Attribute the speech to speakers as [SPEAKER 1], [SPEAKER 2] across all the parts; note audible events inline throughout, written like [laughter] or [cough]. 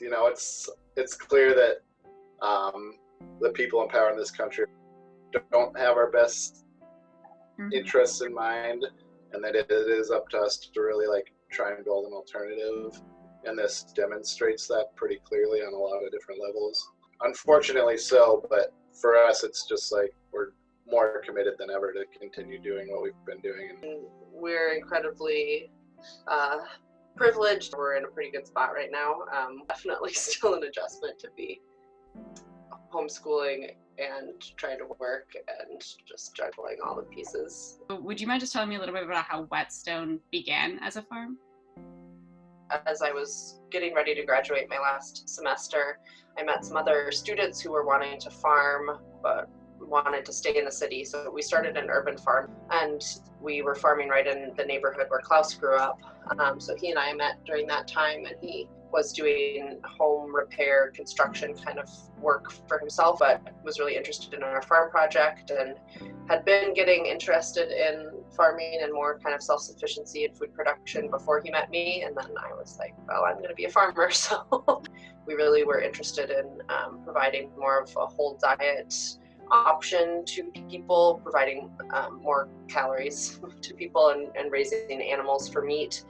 [SPEAKER 1] You know, it's it's clear that um, the people in power in this country don't have our best mm-hmm. interests in mind, and that it, it is up to us to really like try and build an alternative. And this demonstrates that pretty clearly on a lot of different levels. Unfortunately, so, but for us, it's just like we're more committed than ever to continue doing what we've been doing.
[SPEAKER 2] And we're incredibly uh, privileged. We're in a pretty good spot right now. Um, [laughs] definitely still an adjustment to be homeschooling and trying to work and just juggling all the pieces.
[SPEAKER 3] Would you mind just telling me a little bit about how Whetstone began as a farm?
[SPEAKER 2] As I was getting ready to graduate my last semester, I met some other students who were wanting to farm but wanted to stay in the city. So we started an urban farm and we were farming right in the neighborhood where Klaus grew up. Um, so he and I met during that time and he was doing home repair, construction kind of work for himself, but was really interested in our farm project and had been getting interested in farming and more kind of self-sufficiency and food production before he met me. And then I was like, well, I'm going to be a farmer. [laughs] So we really were interested in um, providing more of a whole diet option to people, providing um, more calories [laughs] to people and, and raising animals for meat.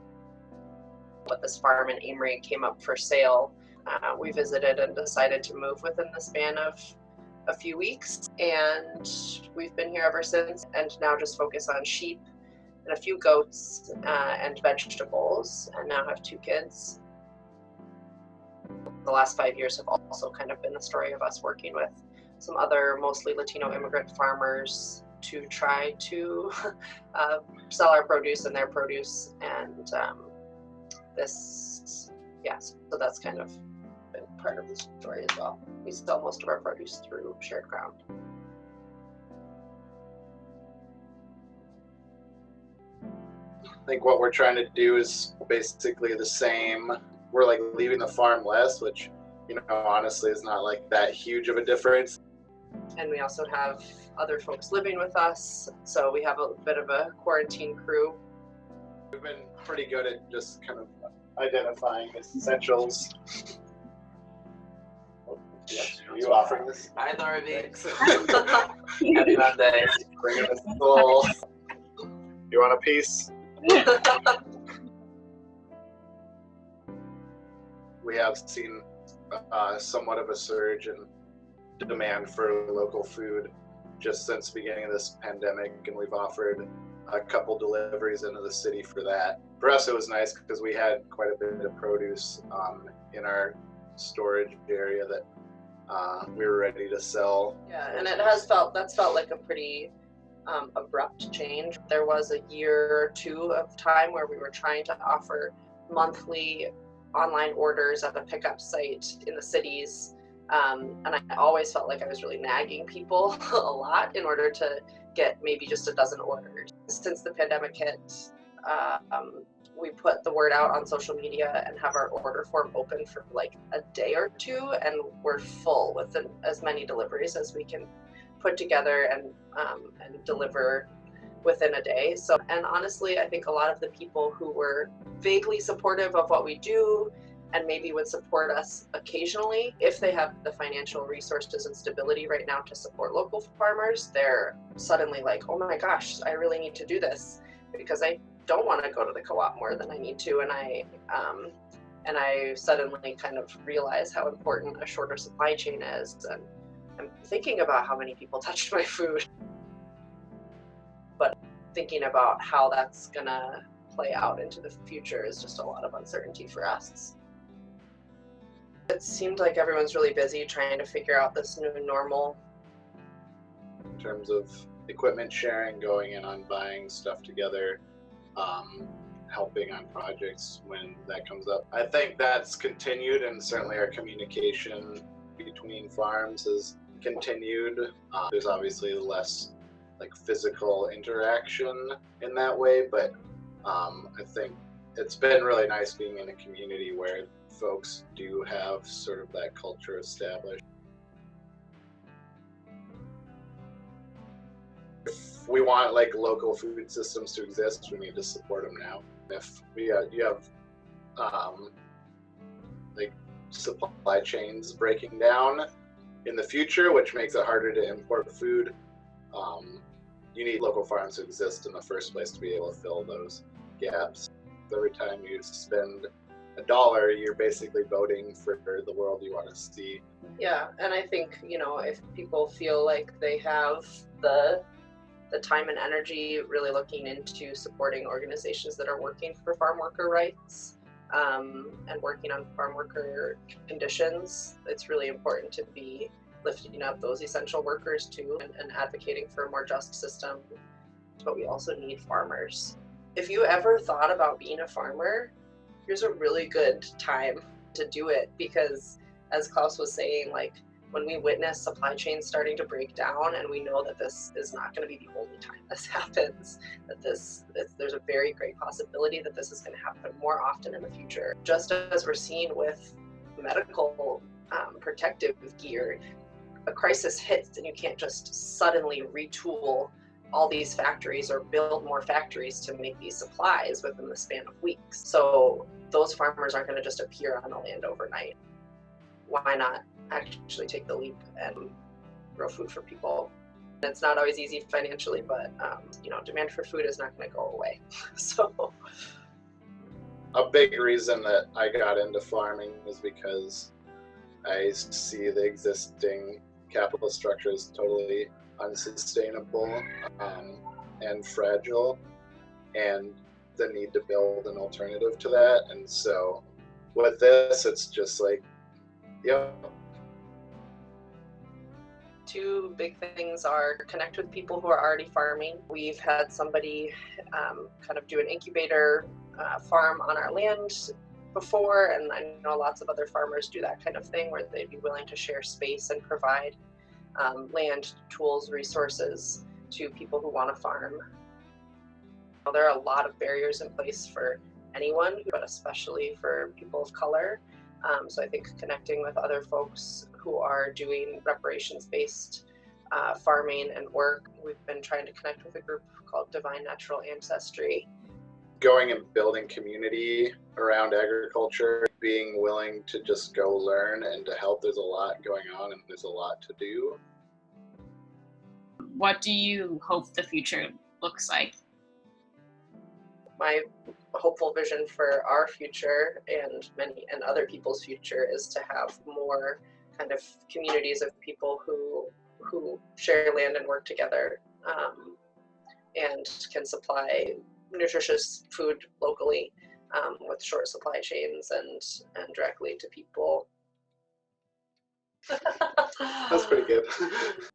[SPEAKER 2] But this farm in Amery came up for sale. Uh, we visited and decided to move within the span of a few weeks and we've been here ever since and now just focus on sheep and a few goats uh, and vegetables and now have two kids. The last five years have also kind of been the story of us working with some other mostly Latino immigrant farmers to try to [laughs] uh, sell our produce and their produce. And um, this, yes, yeah, so that's kind of been part of the story as well. We sell most of our produce through shared ground.
[SPEAKER 1] I think what we're trying to do is basically the same. We're like leaving the farm less, which, you know, honestly is not like that huge of a difference
[SPEAKER 2] and we also have other folks living with us. So we have a bit of a quarantine crew.
[SPEAKER 1] We've been pretty good at just kind of identifying essentials. Are you offering this?
[SPEAKER 4] Hi, Norby. [laughs] Happy Monday.
[SPEAKER 1] Bringing us full. You want a piece? we have seen uh, somewhat of a surge in demand for local food just since the beginning of this pandemic, and we've offered a couple deliveries into the city for that. For us, it was nice because we had quite a bit of produce um, in our storage area that uh, we were ready to sell.
[SPEAKER 2] Yeah, and it has felt that's felt like a pretty um, abrupt change. There was a year or two of time where we were trying to offer monthly online orders at a pickup site in the cities um, and I always felt like I was really nagging people [laughs] a lot in order to get maybe just a dozen orders. Since the pandemic hit, uh, um, we put the word out on social media and have our order form open for like a day or two, and we're full with as many deliveries as we can put together and um, and deliver within a day. So, and honestly, I think a lot of the people who were vaguely supportive of what we do and maybe would support us occasionally. If they have the financial resources and stability right now to support local farmers, they're suddenly like, oh my gosh, I really need to do this because I don't want to go to the co-op more than I need to. And I, um, and I suddenly kind of realize how important a shorter supply chain is. And I'm thinking about how many people [laughs] touched my food, but thinking about how that's gonna play out into the future is just a lot of uncertainty for us. It seemed like everyone's really busy trying to figure out this new normal.
[SPEAKER 1] In terms of equipment sharing, going in on buying stuff together, um, helping on projects when that comes up. I think that's continued, and certainly our communication between farms has continued. Uh, there's obviously less like physical interaction in that way, but um, I think it's been really nice being in a community where folks do have sort of that culture established. If we want like local food systems to exist, we need to support them now. If we uh, you have um, like supply chains breaking down in the future, which makes it harder to import food. Um, you need local farms to exist in the first place to be able to fill those gaps. Every time you spend a dollar, you're basically voting for the world you want to see.
[SPEAKER 2] Yeah, and I think you know if people feel like they have the the time and energy really looking into supporting organizations that are working for farm worker rights um, and working on farm worker conditions, it's really important to be lifting up those essential workers too and, and advocating for a more just system. But we also need farmers. If you ever thought about being a farmer, here's a really good time to do it because as Klaus was saying, like when we witness supply chains starting to break down and we know that this is not going to be the only time [laughs] this happens that this, there's a very great possibility that this is going to happen more often in the future just as we're seeing with medical um, protective gear a crisis hits and you can't just suddenly retool all these factories or build more factories to make these supplies within the span of weeks. So those farmers aren't going to just appear on the land overnight. Why not actually take the leap and grow food for people? It's not always easy financially, but um, you know, demand for food is not going to go away. [laughs] so
[SPEAKER 1] a big reason that I got into farming is because I see the existing capital structure is totally unsustainable um, and fragile, and the need to build an alternative to that. And so with this, it's just like, yep.
[SPEAKER 2] Two big things are connect with people who are already farming. We've had somebody um, kind of do an incubator uh, farm on our land before, and I know lots of other farmers do that kind of thing where they'd be willing to share space and provide um, land, tools, resources to people who want to farm. There are a lot of barriers in place for anyone, but especially for people of color. Um, so I think connecting with other folks who are doing reparations-based uh, farming and work, we've been trying to connect with a group called Divine Natural Ancestry.
[SPEAKER 1] Going and building community around agriculture, being willing to just go learn and to help. There's a lot going on and there's a lot to do.
[SPEAKER 3] What do you hope the future looks like?
[SPEAKER 2] My hopeful vision for our future and many and other people's future is to have more kind of communities of people who who share land and work together um, and can supply nutritious food locally um, with short supply chains and and directly to people. [laughs]
[SPEAKER 1] That's pretty good. [laughs]